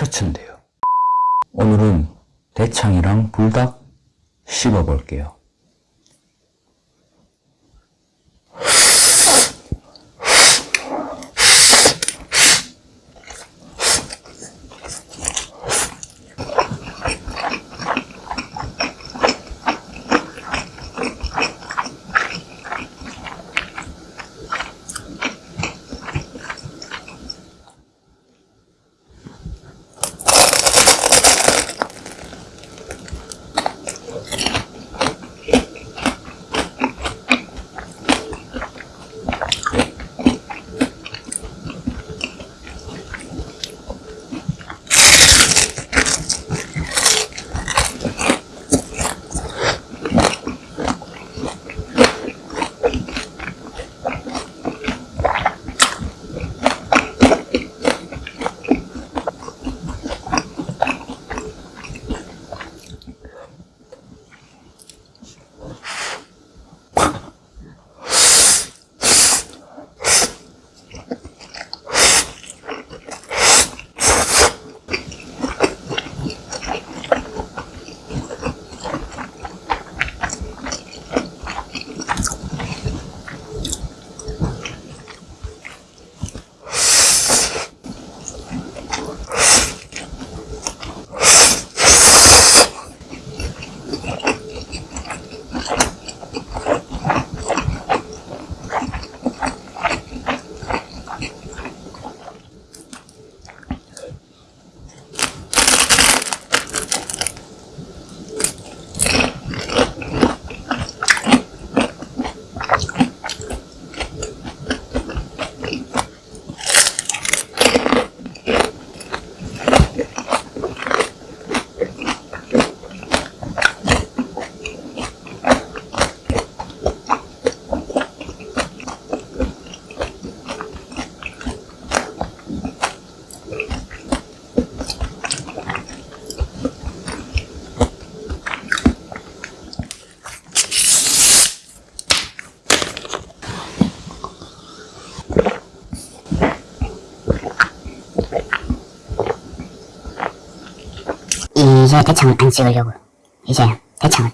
셔츠인데요. 오늘은 대창이랑 불닭 씹어 볼게요. 이제 대창을 안 찍으려고 이제 대창을.